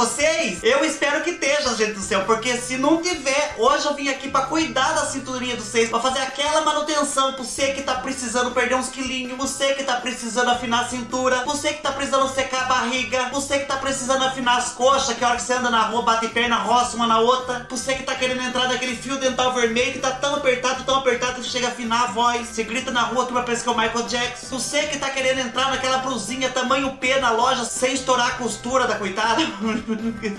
vocês. Eu espero que esteja, gente do céu, porque se não tiver, hoje eu vim aqui pra cuidar da cinturinha dos seis, pra fazer aquela manutenção pra você que tá precisando perder uns quilinhos, você que tá precisando afinar a cintura, você que tá precisando secar a barriga, você que tá precisando afinar as coxas, que a hora que você anda na rua bate perna, roça uma na outra, você que tá querendo entrar naquele fio dental vermelho que tá tão apertado, tão apertado que chega a afinar a voz, você grita na rua que vai parecer que é o Michael Jackson, você que tá querendo entrar naquela brusinha tamanho P na loja sem estourar a costura da coitada,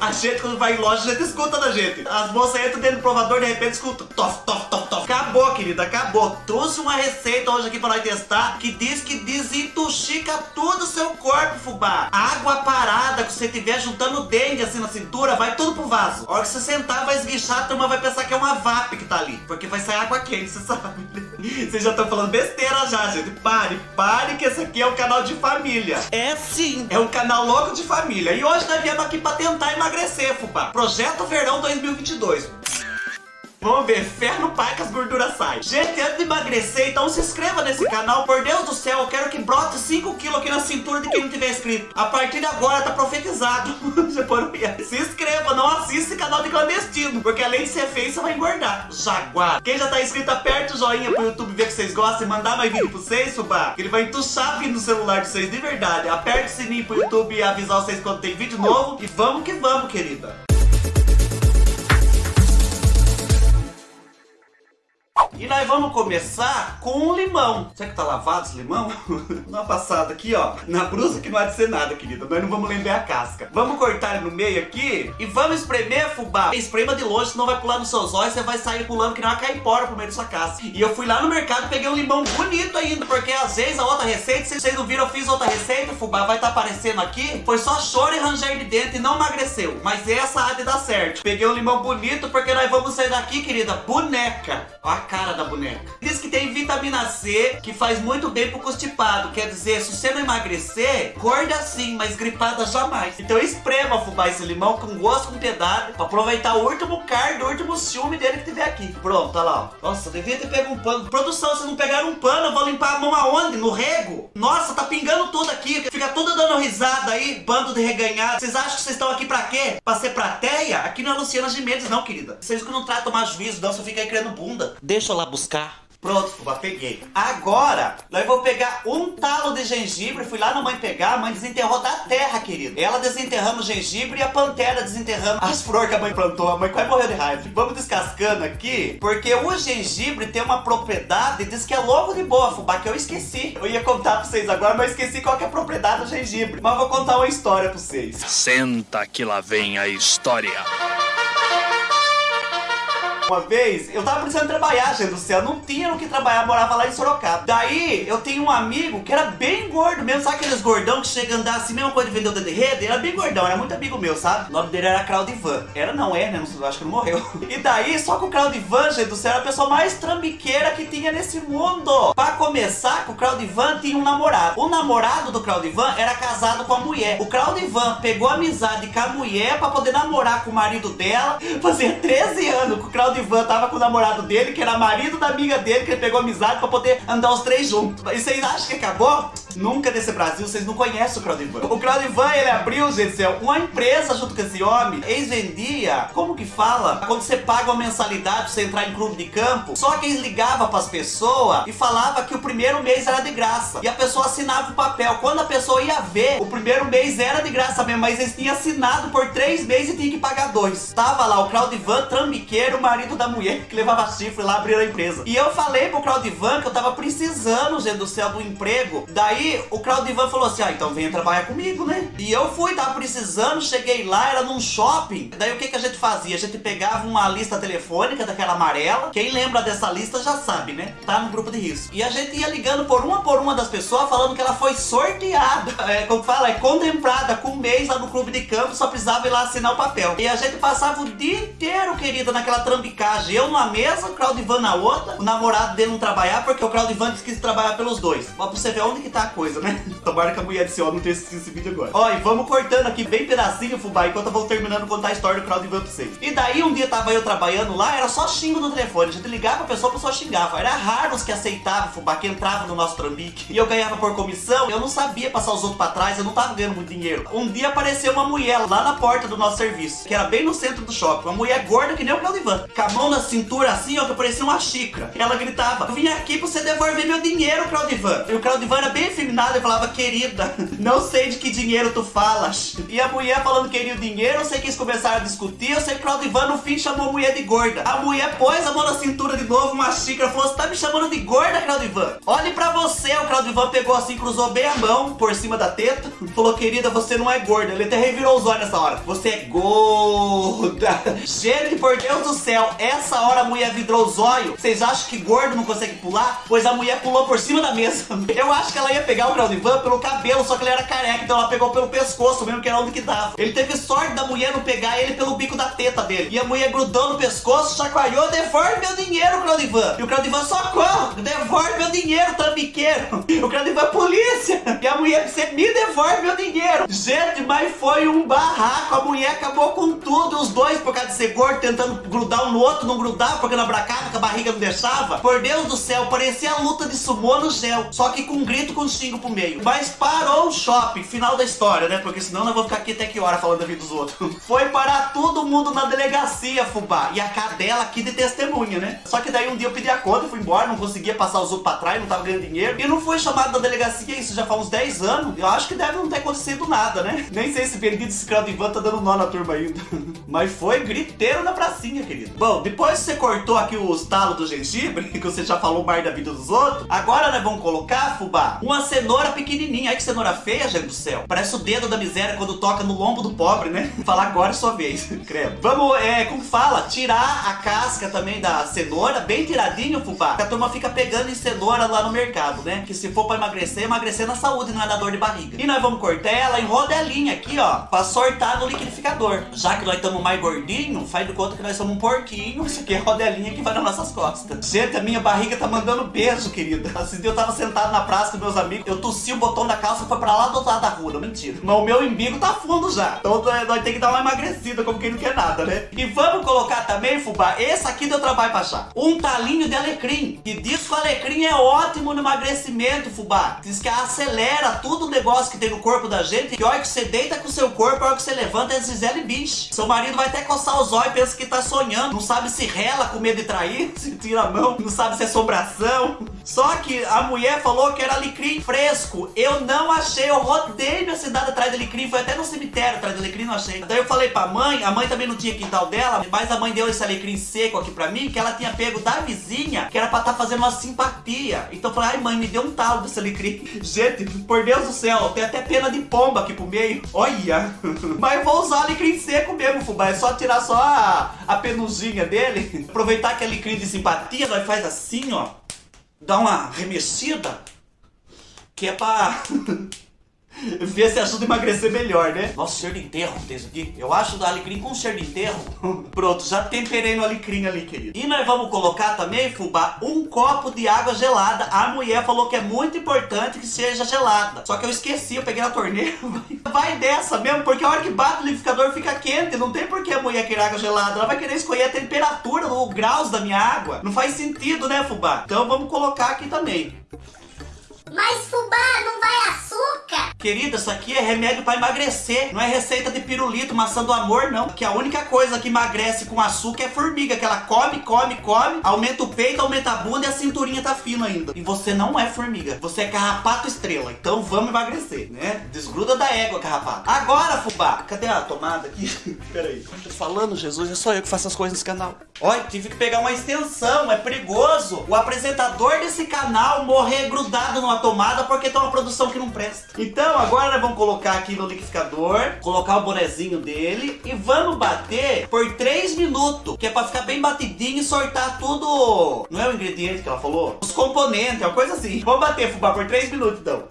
a gente quando vai em loja, a gente escuta da gente, as moças entram dentro do provador de repente escuta, tof, tof, tof, tof, acabou querida, acabou, trouxe uma receita hoje aqui pra nós testar, que diz que desintoxica todo o seu corpo, fubá, água parada que você tiver juntando dengue assim na cintura, vai tudo pro vaso, a hora que você sentar vai esguichar, a turma vai pensar que é uma VAP que tá porque vai sair água quente, você sabe. Vocês já estão falando besteira já, gente. Pare, pare que esse aqui é um canal de família. É sim, é um canal louco de família. E hoje nós viemos aqui pra tentar emagrecer, fubá. Projeto Verão 2022. Vamos ver, no pai que as gorduras saem. Gente, antes de emagrecer, então se inscreva nesse canal. Por Deus do céu, eu quero que brote 5 quilos aqui na cintura de quem não tiver inscrito. A partir de agora tá profetizado. se inscreva, não assista esse canal de clandestino. Porque além de ser feio, você vai engordar. Jaguar. Quem já tá inscrito, aperta o joinha pro YouTube ver que vocês gostam e mandar mais vídeo pra vocês, Subá. Que ele vai entuchar vindo no celular de vocês de verdade. Aperta o sininho pro YouTube e avisar vocês quando tem vídeo novo. E vamos que vamos, querida. E nós vamos começar com um limão. Será que tá lavado esse limão? Dá uma passada aqui, ó. Na brusa que não há de ser nada, querida. Nós não vamos lembrar a casca. Vamos cortar ele no meio aqui e vamos espremer, fubá. Esprema de longe, senão vai pular nos seus olhos. Você vai sair pulando que não vai caipora pro meio da sua casca. E eu fui lá no mercado e peguei um limão bonito ainda. Porque às vezes a outra receita, se vocês não viram, eu fiz outra receita, fubá. Vai estar tá aparecendo aqui. Foi só choro e ranger de dentro e não emagreceu. Mas essa há de dar certo. Peguei um limão bonito porque nós vamos sair daqui, querida, boneca. Ó a cara da boneca. Diz que tem vitamina C, que faz muito bem pro constipado. Quer dizer, se você não emagrecer, gorda sim, mas gripada jamais. Então esprema fubá esse limão com gosto, com piedade, pra aproveitar o último cardo, o último ciúme dele que tiver aqui. Pronto, olha lá. Nossa, devia ter pego um pano. Produção, vocês não pegaram um pano, eu vou limpar a mão aonde? No rego? Nossa, tá pingando tudo aqui. Fica tudo dando risada aí, bando de reganhado. Vocês acham que vocês estão aqui pra quê? Pra ser plateia? Aqui não é Luciana Gimenez não, querida. Vocês que não tratam mais juízo, não, você fica aí criando bunda. Deixa eu lá buscar. Pronto, Fubá, peguei. Agora, nós vou pegar um talo de gengibre. Fui lá na mãe pegar, a mãe desenterrou da terra, querido. Ela desenterrando o gengibre e a pantera desenterrando as flores que a mãe plantou. A mãe quase morreu de raiva. Vamos descascando aqui, porque o gengibre tem uma propriedade, diz que é logo de boa, Fubá, que eu esqueci. Eu ia contar pra vocês agora, mas esqueci qual é a propriedade do gengibre. Mas vou contar uma história pra vocês. Senta que lá vem a história. Uma vez, eu tava precisando trabalhar, gente do céu. Não tinha no que trabalhar, morava lá em Sorocaba. Daí, eu tenho um amigo que era bem gordo mesmo. Sabe aqueles gordão que chega a andar assim, mesma coisa de vender o dedo de rede? Ele era bem gordão, era muito amigo meu, sabe? O nome dele era Claudivan. Era não, é, né? Não, acho que não morreu. E daí, só que o Claudivan, gente do céu, era a pessoa mais trambiqueira que tinha nesse mundo. Pra começar, o Claudivan tinha um namorado. O namorado do Claudivan era casado com a mulher. O Claudivan pegou amizade com a mulher pra poder namorar com o marido dela. Fazia 13 anos que o Claudivan Ivan tava com o namorado dele, que era marido da amiga dele, que ele pegou amizade pra poder andar os três juntos. E vocês acham que acabou? Nunca nesse Brasil, vocês não conhecem o Claudivan. O Claudivan, ele abriu, gente, céu, uma empresa junto com esse homem. Eles vendia, como que fala? Quando você paga uma mensalidade pra você entrar em clube de campo, só que eles ligavam pras pessoas e falava que o primeiro mês era de graça. E a pessoa assinava o papel. Quando a pessoa ia ver, o primeiro mês era de graça mesmo, mas eles tinham assinado por três meses e tinha que pagar dois. Tava lá o Claudivan, trambiqueiro, marido da mulher que levava chifre lá abrir a empresa. E eu falei pro Claudivan que eu tava precisando, gente do céu, do emprego. Daí o Claudivan falou assim: ah, então venha trabalhar comigo, né? E eu fui, tava precisando, cheguei lá, era num shopping. Daí o que, que a gente fazia? A gente pegava uma lista telefônica daquela amarela. Quem lembra dessa lista já sabe, né? Tá no grupo de risco. E a gente ia ligando por uma por uma das pessoas, falando que ela foi sorteada. É, como fala, é contemplada com um mês lá no clube de campo, só precisava ir lá assinar o papel. E a gente passava o dia inteiro, querida, naquela trambicagem. Eu numa mesa, o Claudivan na outra. O namorado dele não trabalhar porque o Claudivan disse que quis trabalhar pelos dois. Mas pra você ver onde que tá coisa, né? Tomara que a mulher ó, não tenha assistido esse vídeo agora. Ó, e vamos cortando aqui bem pedacinho, fubá, enquanto eu vou terminando contar a história do Crowd pra vocês. E daí um dia tava eu trabalhando lá, era só xingo no telefone. A gente ligava a pessoa, a pessoa xingava. Era raro os que aceitavam, fubá, que entrava no nosso trambique. E eu ganhava por comissão, eu não sabia passar os outros pra trás, eu não tava ganhando muito dinheiro. Um dia apareceu uma mulher lá na porta do nosso serviço, que era bem no centro do shopping. Uma mulher gorda que nem o Claudivan. Com a mão na cintura assim, ó, que parecia uma xícara. Ela gritava, vim aqui pra você devolver meu dinheiro, Claudivan. E o Claudivan era bem e falava, querida, não sei de que dinheiro tu falas. E a mulher falando que queria o dinheiro, eu sei que eles começaram a discutir, eu sei que o Claudivan no fim chamou a mulher de gorda. A mulher pôs a mão na cintura de novo, uma xícara, falou, você tá me chamando de gorda, Claudivan? Olhe pra você, o Claudivan pegou assim, cruzou bem a mão por cima da teta, falou, querida, você não é gorda. Ele até revirou os olhos nessa hora. Você é gorda. Gente, por Deus do céu, essa hora a mulher vidrou os olhos. Vocês acham que gordo não consegue pular? Pois a mulher pulou por cima da mesa. Eu acho que ela ia pegar o Claudivan pelo cabelo, só que ele era careca, então ela pegou pelo pescoço mesmo, que era onde que dava. Ele teve sorte da mulher não pegar ele pelo bico da teta dele. E a mulher grudou no pescoço, chacoalhou, devolve meu dinheiro, Claudivan. E o Claudivan, socorro, devolve meu dinheiro, tambiqueiro. O Claudivan, polícia. E a mulher, você me devolve meu dinheiro. Gente, mas foi um barraco. A mulher acabou com tudo. Os dois, por causa de ser gordo, tentando grudar um no outro, não grudava, porque não abracava, que a barriga não deixava. Por Deus do céu, parecia a luta de sumô no gel. Só que com um grito com xingo pro meio. Mas parou o shopping, final da história, né? Porque senão nós vamos ficar aqui até que hora falando da vida dos outros. Foi parar todo mundo na delegacia, fubá. E a cadela aqui de testemunha, né? Só que daí um dia eu pedi a conta, fui embora, não conseguia passar os outros pra trás, não tava ganhando dinheiro. E não foi chamado da delegacia, isso já faz uns 10 anos. Eu acho que deve não ter acontecido nada, né? Nem sei se bendito esse crowd Ivan tá dando nó na turma ainda. Mas foi griteiro na pracinha, querido. Bom, depois que você cortou aqui os talos do gengibre, que você já falou mais da vida dos outros, agora nós vamos colocar, fubá, uma cenoura pequenininha. Ai que cenoura feia, gente do céu. Parece o dedo da miséria quando toca no lombo do pobre, né? Falar agora é sua vez, credo. Vamos, é, como fala, tirar a casca também da cenoura, bem tiradinho, fubá. Que a turma fica pegando em cenoura lá no mercado, né? Que se for pra emagrecer, emagrecer na saúde, não é na dor de barriga. E nós vamos cortar ela em rodelinha aqui, ó, pra sortar no liquidificador. Já que nós estamos mais gordinho, faz de conta que nós somos um porquinho. Isso aqui é rodelinha que vai nas nossas costas. Gente, a minha barriga tá mandando beijo, querida. Dia eu tava sentado na praça com meus amigos, eu tossi o botão da calça e foi pra lá do outro lado da rua. Não, mentira. Mas o meu embigo tá fundo já. Então nós temos que dar uma emagrecida, como quem não quer nada, né? E vamos colocar também, fubá, esse aqui deu trabalho pra achar. Um talinho de alecrim. Que diz que o alecrim é ótimo no emagrecimento, fubá. Diz que acelera tudo o negócio que tem no corpo da gente. Que olha que você deita com o seu corpo, a hora que você levanta é Gisele Bicho. Seu marido vai até coçar os olhos e pensa que tá sonhando. Não sabe se rela com medo de trair, se tira a mão. Não sabe se é assombração. Só que a mulher falou que era alecrim fresco. Eu não achei. Eu rodei minha cidade atrás de alecrim. Foi até no cemitério atrás de alecrim, não achei. Daí eu falei pra mãe. A mãe também não tinha quintal dela. Mas a mãe deu esse alecrim seco aqui pra mim. Que ela tinha pego da vizinha. Que era pra estar tá fazendo uma simpatia. Então eu falei, ai mãe, me deu um talo desse alecrim. Gente, por Deus do céu. Tem até pena de pomba aqui pro meio. Olha. Mas vou usar alecrim seco mesmo, fubá. É só tirar só a, a penuzinha dele. Aproveitar que é alecrim de simpatia. Nós faz assim, ó. Dá uma remexida. Que é pra... Ver se ajuda a emagrecer melhor, né? Nossa, cheiro de enterro tem isso aqui. Eu acho do alecrim com cheiro de enterro. Pronto, já temperei no alecrim ali, querido. E nós vamos colocar também, fubá, um copo de água gelada. A mulher falou que é muito importante que seja gelada. Só que eu esqueci, eu peguei na torneira. Vai dessa mesmo, porque a hora que bate o liquidificador fica quente. Não tem por que a mulher querer água gelada. Ela vai querer escolher a temperatura, os graus da minha água. Não faz sentido, né, fubá? Então vamos colocar aqui também. Mas fubá, não vai açúcar? Querida, isso aqui é remédio para emagrecer. Não é receita de pirulito, maçã do amor, não. Que a única coisa que emagrece com açúcar é formiga. Que ela come, come, come, aumenta o peito, aumenta a bunda e a cinturinha tá fina ainda. E você não é formiga. Você é carrapato estrela. Então vamos emagrecer, né? Desgruda da égua, carrapato. Agora, fubá. Cadê a tomada aqui? Pera aí. Tô falando, Jesus. É só eu que faço as coisas nesse canal. Olha, tive que pegar uma extensão. É perigoso. O apresentador desse canal morrer grudado numa tomada porque tem uma produção que não presta. Então agora nós vamos colocar aqui no liquidificador, colocar o bonezinho dele e vamos bater por 3 minutos, que é pra ficar bem batidinho e sortar tudo. Não é o ingrediente que ela falou? Os componentes, é uma coisa assim. Vamos bater, fubá, por 3 minutos então.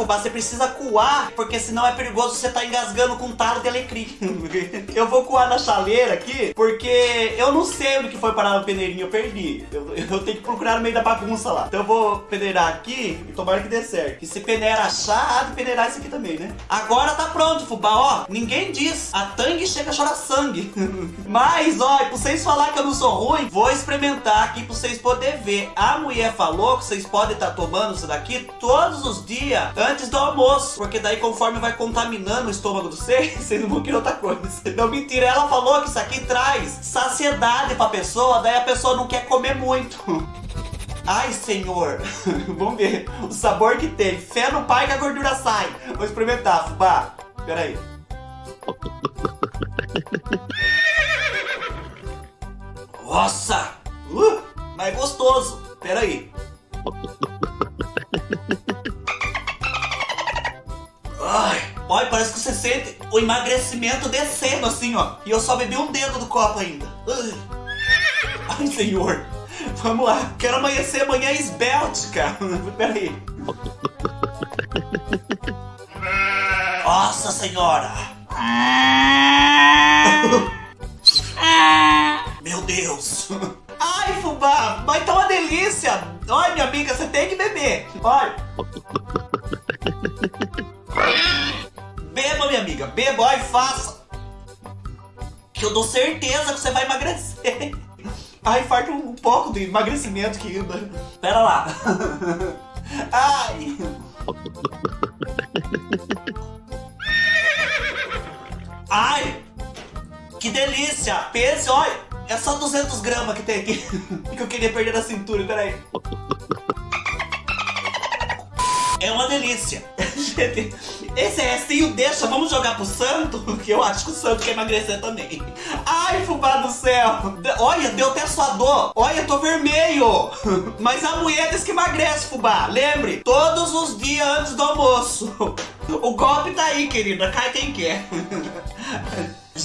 Fubá, você precisa coar, porque senão é perigoso você tá engasgando com talo de alecrim. eu vou coar na chaleira aqui, porque eu não sei onde que foi parar o peneirinho, eu perdi. Eu, eu tenho que procurar no meio da bagunça lá. Então eu vou peneirar aqui e tomara que dê certo. E se peneira achar, há de peneirar isso aqui também, né? Agora tá pronto, fubá, ó. Ninguém diz. A tangue chega a chorar sangue. Mas, ó, pra vocês falar que eu não sou ruim, vou experimentar aqui pra vocês poderem ver. A mulher falou que vocês podem estar tá tomando isso daqui todos os dias antes do almoço. Porque daí conforme vai contaminando o estômago de vocês, vocês não vão querer outra coisa. Não, mentira. Ela falou que isso aqui traz saciedade pra pessoa, daí a pessoa não quer comer muito. Ai, senhor. Vamos ver o sabor que tem. Fé no pai que a gordura sai. Vou experimentar, fubá. Pera aí. Nossa! Uh, mas gostoso. Pera aí. Ai, olha, parece que você sente o emagrecimento descendo assim, ó. E eu só bebi um dedo do copo ainda. Ai, senhor. Vamos lá. Quero amanhecer amanhã esbelte, cara. Pera aí. Nossa senhora. Meu Deus. Ai, fubá, mas tá uma delícia. Olha, minha amiga, você tem que beber. Olha. Beba, minha amiga. Beba, olha, faça. Que eu dou certeza que você vai emagrecer. Ai, falta um pouco de emagrecimento que ainda. Pera lá. Ai. Ai. Que delícia. Pense, olha. É só 200 gramas que tem aqui. que eu queria perder da cintura, peraí. É uma delícia. Gente, esse restinho deixa, vamos jogar pro santo? Que eu acho que o santo quer emagrecer também. Ai, fubá do céu. Olha, deu até sua dor. Olha, tô vermelho. Mas a mulher diz que emagrece, fubá. Lembre, todos os dias antes do almoço. O golpe tá aí, querida. Cai quem quer.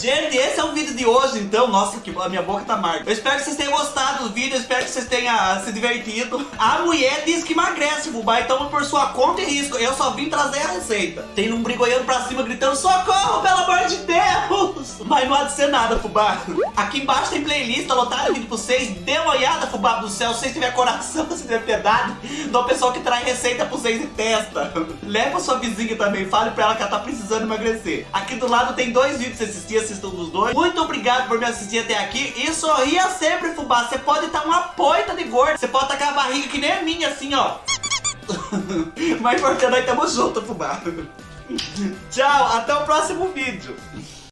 Gente, esse é o vídeo de hoje, então. Nossa, que a minha boca tá amarga. Eu espero que vocês tenham gostado do vídeo, eu espero que vocês tenham se divertido. A mulher diz que emagrece, fubá, então por sua conta e risco. Eu só vim trazer a receita. Tem um brigoiando pra cima gritando, socorro, pelo amor de Deus! Mas não há de ser nada, fubá. Aqui embaixo tem playlist, lotado vídeo pra vocês. Dê uma olhada, fubá do céu, se vocês tiverem coração, se tiver piedade, de uma pessoa que traz receita pra vocês e testa. Leva sua vizinha também, fale pra ela que ela tá precisando emagrecer. Aqui do lado tem dois vídeos pra assistir, assistam dos dois. Muito obrigado por me assistir até aqui. E sorria sempre, fubá. Você pode estar uma poita de gordo. Você pode com a barriga que nem a minha, assim, ó. Mas importante, nós estamos juntos, fubá. Tchau, até o próximo vídeo.